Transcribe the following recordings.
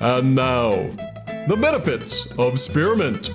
And now, the benefits of spearmint.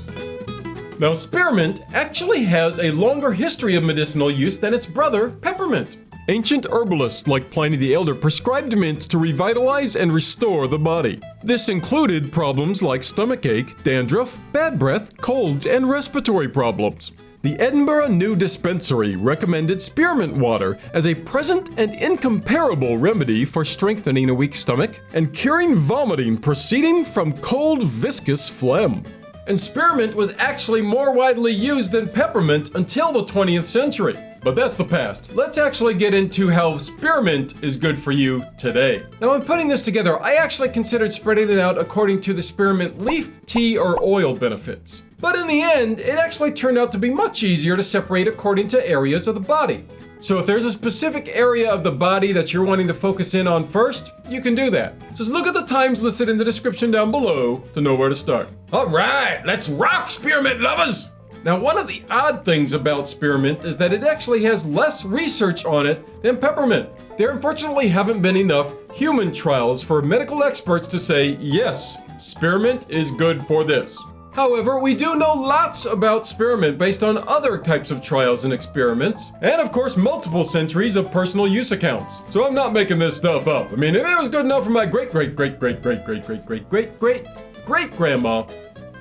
Now, spearmint actually has a longer history of medicinal use than its brother, peppermint. Ancient herbalists like Pliny the Elder prescribed mint to revitalize and restore the body. This included problems like stomachache, dandruff, bad breath, colds, and respiratory problems. The Edinburgh New Dispensary recommended spearmint water as a present and incomparable remedy for strengthening a weak stomach and curing vomiting proceeding from cold viscous phlegm. And spearmint was actually more widely used than peppermint until the 20th century. But that's the past. Let's actually get into how spearmint is good for you today. Now, in putting this together, I actually considered spreading it out according to the spearmint leaf, tea, or oil benefits. But in the end, it actually turned out to be much easier to separate according to areas of the body. So if there's a specific area of the body that you're wanting to focus in on first, you can do that. Just look at the times listed in the description down below to know where to start. All right, let's rock, spearmint lovers! Now, one of the odd things about spearmint is that it actually has less research on it than peppermint. There unfortunately haven't been enough human trials for medical experts to say, yes, spearmint is good for this. However, we do know lots about spearmint based on other types of trials and experiments, and of course multiple centuries of personal use accounts. So I'm not making this stuff up. I mean, if it was good enough for my great great great great great great great great great great great grandma,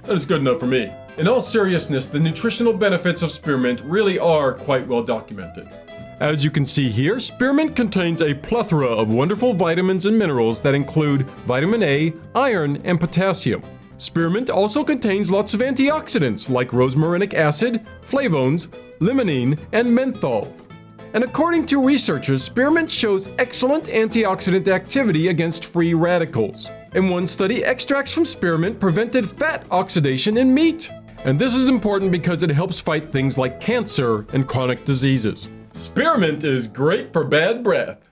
that is good enough for me. In all seriousness, the nutritional benefits of spearmint really are quite well documented. As you can see here, spearmint contains a plethora of wonderful vitamins and minerals that include vitamin A, iron, and potassium. Spearmint also contains lots of antioxidants like rosmarinic acid, flavones, limonene, and menthol. And according to researchers, spearmint shows excellent antioxidant activity against free radicals. In one study, extracts from spearmint prevented fat oxidation in meat. And this is important because it helps fight things like cancer and chronic diseases. Spearmint is great for bad breath.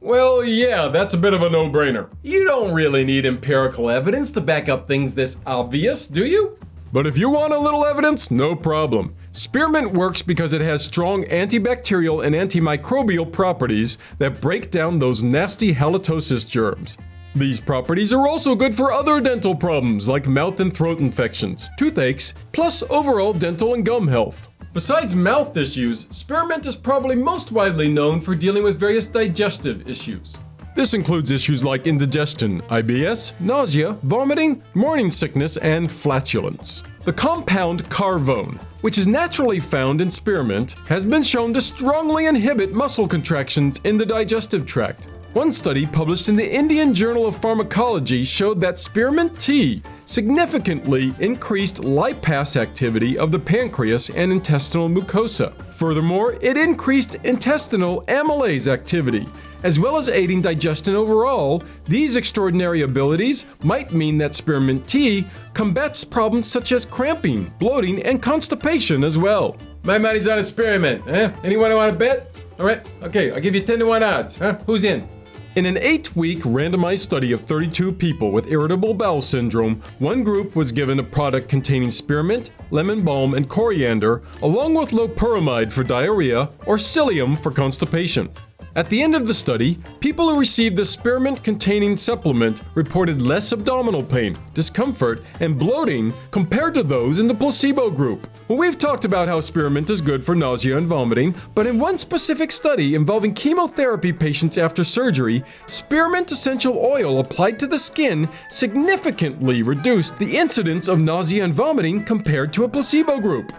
Well, yeah, that's a bit of a no-brainer. You don't really need empirical evidence to back up things this obvious, do you? But if you want a little evidence, no problem. Spearmint works because it has strong antibacterial and antimicrobial properties that break down those nasty halitosis germs. These properties are also good for other dental problems like mouth and throat infections, toothaches, plus overall dental and gum health. Besides mouth issues, spearmint is probably most widely known for dealing with various digestive issues. This includes issues like indigestion, IBS, nausea, vomiting, morning sickness, and flatulence. The compound carvone, which is naturally found in spearmint, has been shown to strongly inhibit muscle contractions in the digestive tract. One study published in the Indian Journal of Pharmacology showed that spearmint tea significantly increased lipase activity of the pancreas and intestinal mucosa. Furthermore, it increased intestinal amylase activity, as well as aiding digestion overall, these extraordinary abilities might mean that spearmint tea combats problems such as cramping, bloating, and constipation as well. My money's on spearmint, eh? Anyone want to bet? Alright, okay, I'll give you 10 to 1 odds, huh? Who's in? In an eight-week randomized study of 32 people with irritable bowel syndrome, one group was given a product containing spearmint, lemon balm, and coriander, along with loperamide for diarrhea or psyllium for constipation. At the end of the study, people who received the spearmint-containing supplement reported less abdominal pain, discomfort, and bloating compared to those in the placebo group. Well, we've talked about how spearmint is good for nausea and vomiting, but in one specific study involving chemotherapy patients after surgery, spearmint essential oil applied to the skin significantly reduced the incidence of nausea and vomiting compared to a placebo group.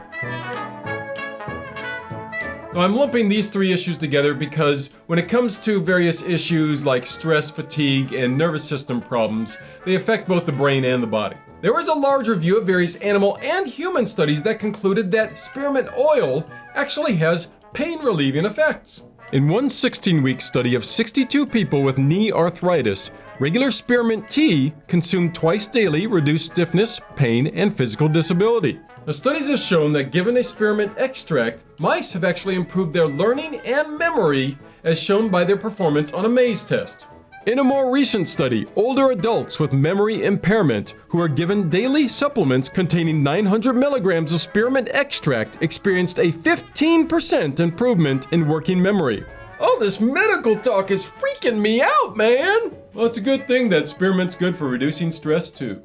Now, I'm lumping these three issues together because when it comes to various issues like stress, fatigue, and nervous system problems, they affect both the brain and the body. There was a large review of various animal and human studies that concluded that spearmint oil actually has pain relieving effects. In one 16 week study of 62 people with knee arthritis, regular spearmint tea consumed twice daily reduced stiffness, pain, and physical disability. Now, studies have shown that given a spearmint extract, mice have actually improved their learning and memory, as shown by their performance on a maze test. In a more recent study, older adults with memory impairment who are given daily supplements containing 900 milligrams of spearmint extract experienced a 15% improvement in working memory. All this medical talk is freaking me out, man! Well, it's a good thing that spearmint's good for reducing stress, too.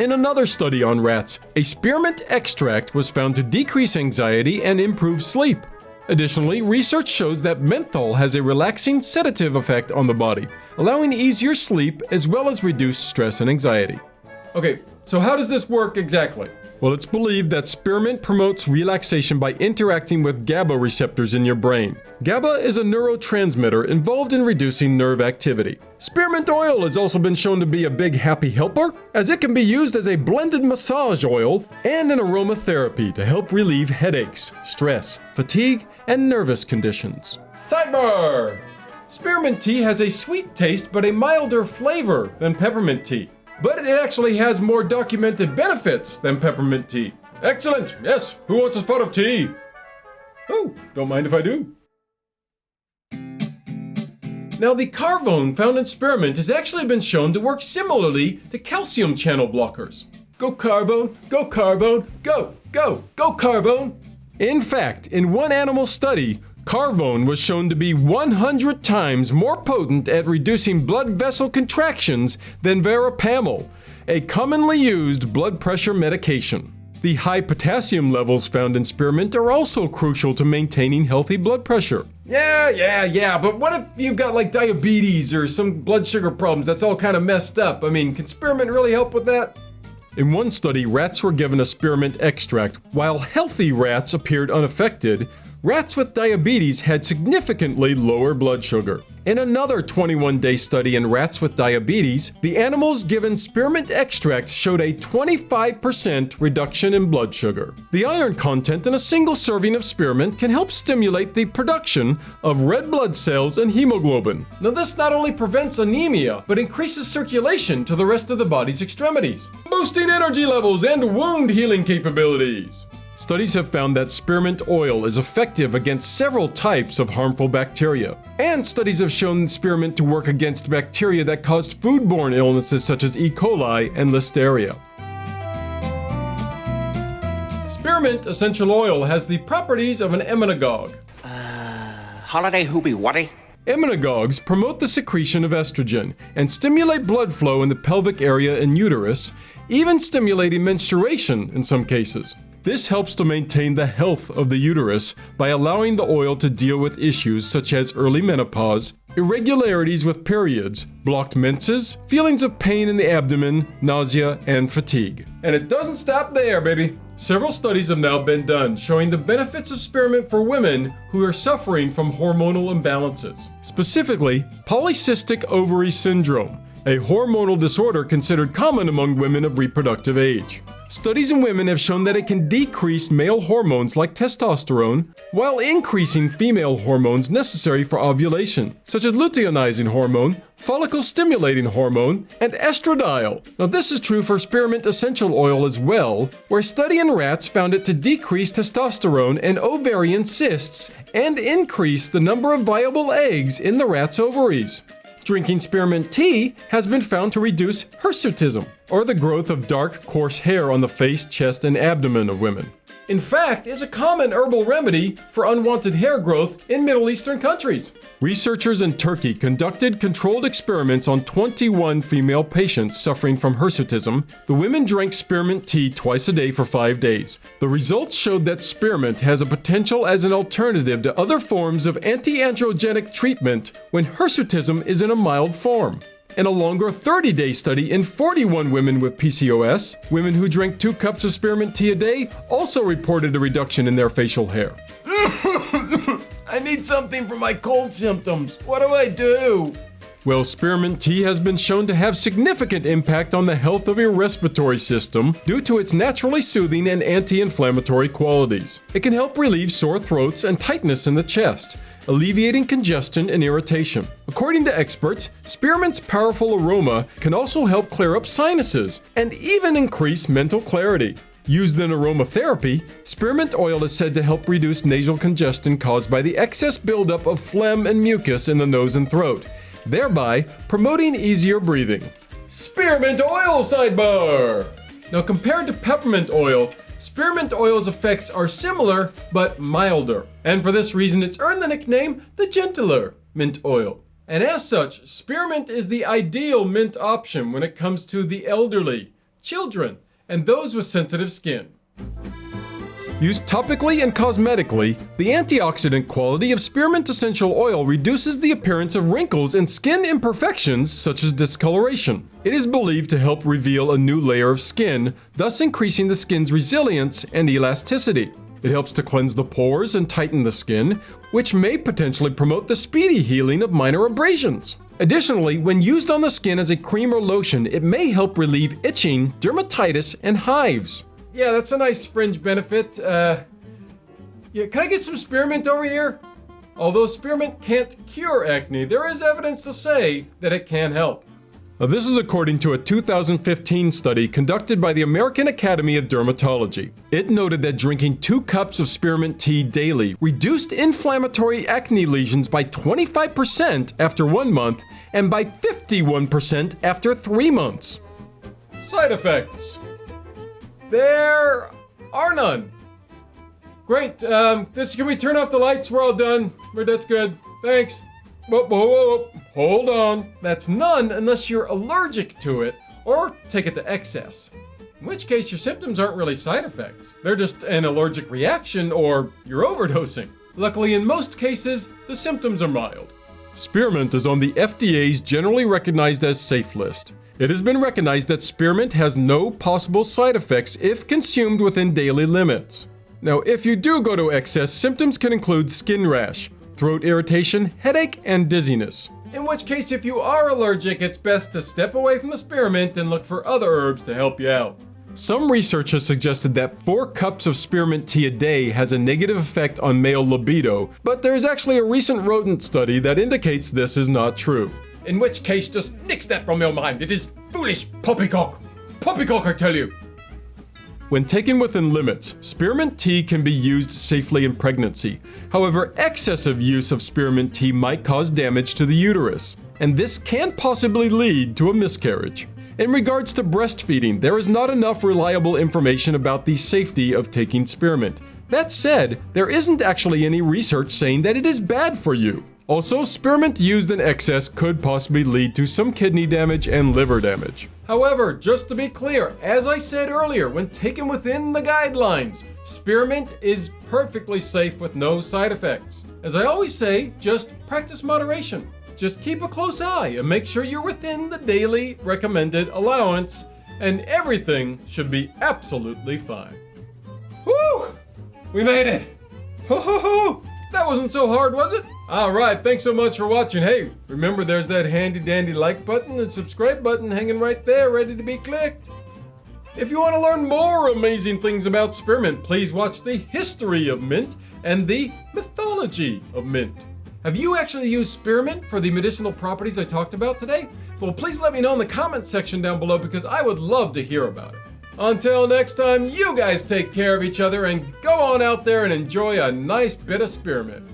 In another study on rats, a spearmint extract was found to decrease anxiety and improve sleep. Additionally, research shows that menthol has a relaxing sedative effect on the body, allowing easier sleep as well as reduced stress and anxiety. Okay, so how does this work exactly? Well, it's believed that spearmint promotes relaxation by interacting with GABA receptors in your brain. GABA is a neurotransmitter involved in reducing nerve activity. Spearmint oil has also been shown to be a big happy helper, as it can be used as a blended massage oil and an aromatherapy to help relieve headaches, stress, fatigue, and nervous conditions. Sidebar! Spearmint tea has a sweet taste but a milder flavor than peppermint tea but it actually has more documented benefits than peppermint tea. Excellent! Yes, who wants a spot of tea? Oh, don't mind if I do. Now, the carvone found in spearmint has actually been shown to work similarly to calcium channel blockers. Go carvone, go carvone, go, go, go carvone! In fact, in one animal study, Carvone was shown to be 100 times more potent at reducing blood vessel contractions than verapamil, a commonly used blood pressure medication. The high potassium levels found in spearmint are also crucial to maintaining healthy blood pressure. Yeah, yeah, yeah, but what if you've got like diabetes or some blood sugar problems that's all kind of messed up? I mean, can spearmint really help with that? In one study, rats were given a spearmint extract, while healthy rats appeared unaffected, rats with diabetes had significantly lower blood sugar. In another 21 day study in rats with diabetes, the animals given spearmint extract showed a 25% reduction in blood sugar. The iron content in a single serving of spearmint can help stimulate the production of red blood cells and hemoglobin. Now, this not only prevents anemia, but increases circulation to the rest of the body's extremities, boosting energy levels and wound healing capabilities. Studies have found that spearmint oil is effective against several types of harmful bacteria. And studies have shown spearmint to work against bacteria that caused foodborne illnesses such as E. coli and listeria. Spearmint essential oil has the properties of an emmenagogue. Uh, holiday hoopy whatty? Emmenagogues promote the secretion of estrogen and stimulate blood flow in the pelvic area and uterus, even stimulating menstruation in some cases. This helps to maintain the health of the uterus by allowing the oil to deal with issues such as early menopause, irregularities with periods, blocked menses, feelings of pain in the abdomen, nausea, and fatigue. And it doesn't stop there, baby. Several studies have now been done showing the benefits of spearmint for women who are suffering from hormonal imbalances. Specifically, polycystic ovary syndrome, a hormonal disorder considered common among women of reproductive age. Studies in women have shown that it can decrease male hormones like testosterone while increasing female hormones necessary for ovulation, such as luteinizing hormone, follicle stimulating hormone, and estradiol. Now, this is true for spearmint essential oil as well, where study in rats found it to decrease testosterone and ovarian cysts and increase the number of viable eggs in the rat's ovaries. Drinking spearmint tea has been found to reduce hirsutism, or the growth of dark, coarse hair on the face, chest, and abdomen of women. In fact, is a common herbal remedy for unwanted hair growth in Middle Eastern countries. Researchers in Turkey conducted controlled experiments on 21 female patients suffering from hirsutism. The women drank spearmint tea twice a day for five days. The results showed that spearmint has a potential as an alternative to other forms of anti-androgenic treatment when hirsutism is in a mild form. In a longer 30 day study in 41 women with PCOS, women who drank two cups of spearmint tea a day also reported a reduction in their facial hair. I need something for my cold symptoms. What do I do? Well, spearmint tea has been shown to have significant impact on the health of your respiratory system due to its naturally soothing and anti-inflammatory qualities. It can help relieve sore throats and tightness in the chest, alleviating congestion and irritation. According to experts, spearmint's powerful aroma can also help clear up sinuses and even increase mental clarity. Used in aromatherapy, spearmint oil is said to help reduce nasal congestion caused by the excess buildup of phlegm and mucus in the nose and throat, thereby promoting easier breathing. Spearmint oil sidebar! Now, compared to peppermint oil, spearmint oil's effects are similar but milder, and for this reason it's earned the nickname the gentler mint oil. And as such, spearmint is the ideal mint option when it comes to the elderly, children, and those with sensitive skin. Used topically and cosmetically, the antioxidant quality of spearmint essential oil reduces the appearance of wrinkles and skin imperfections such as discoloration. It is believed to help reveal a new layer of skin, thus increasing the skin's resilience and elasticity. It helps to cleanse the pores and tighten the skin, which may potentially promote the speedy healing of minor abrasions. Additionally, when used on the skin as a cream or lotion, it may help relieve itching, dermatitis, and hives. Yeah, that's a nice fringe benefit. Uh, yeah, can I get some spearmint over here? Although spearmint can't cure acne, there is evidence to say that it can help. Now, this is according to a 2015 study conducted by the American Academy of Dermatology. It noted that drinking two cups of spearmint tea daily reduced inflammatory acne lesions by 25% after one month and by 51% after three months. Side effects. There are none. Great. Um, this can we turn off the lights? We're all done. That's good. Thanks. Whoa, whoa, whoa. Hold on. That's none unless you're allergic to it or take it to excess. In which case, your symptoms aren't really side effects. They're just an allergic reaction or you're overdosing. Luckily, in most cases, the symptoms are mild. Spearmint is on the FDA's generally recognized as safe list. It has been recognized that spearmint has no possible side effects if consumed within daily limits. Now, if you do go to excess, symptoms can include skin rash, throat irritation, headache, and dizziness. In which case, if you are allergic, it's best to step away from the spearmint and look for other herbs to help you out. Some research has suggested that 4 cups of spearmint tea a day has a negative effect on male libido, but there is actually a recent rodent study that indicates this is not true. In which case, just nix that from your mind. It is foolish poppycock. Poppycock, I tell you. When taken within limits, spearmint tea can be used safely in pregnancy. However, excessive use of spearmint tea might cause damage to the uterus, and this can possibly lead to a miscarriage. In regards to breastfeeding, there is not enough reliable information about the safety of taking spearmint. That said, there isn't actually any research saying that it is bad for you. Also, spearmint used in excess could possibly lead to some kidney damage and liver damage. However, just to be clear, as I said earlier, when taken within the guidelines, spearmint is perfectly safe with no side effects. As I always say, just practice moderation. Just keep a close eye and make sure you're within the daily recommended allowance, and everything should be absolutely fine. Woo! We made it! Ho ho ho! That wasn't so hard, was it? Alright, thanks so much for watching. Hey, remember there's that handy dandy like button and subscribe button hanging right there, ready to be clicked. If you want to learn more amazing things about spearmint, please watch the history of mint and the mythology of mint. Have you actually used spearmint for the medicinal properties I talked about today? Well, please let me know in the comments section down below because I would love to hear about it. Until next time, you guys take care of each other and go on out there and enjoy a nice bit of spearmint.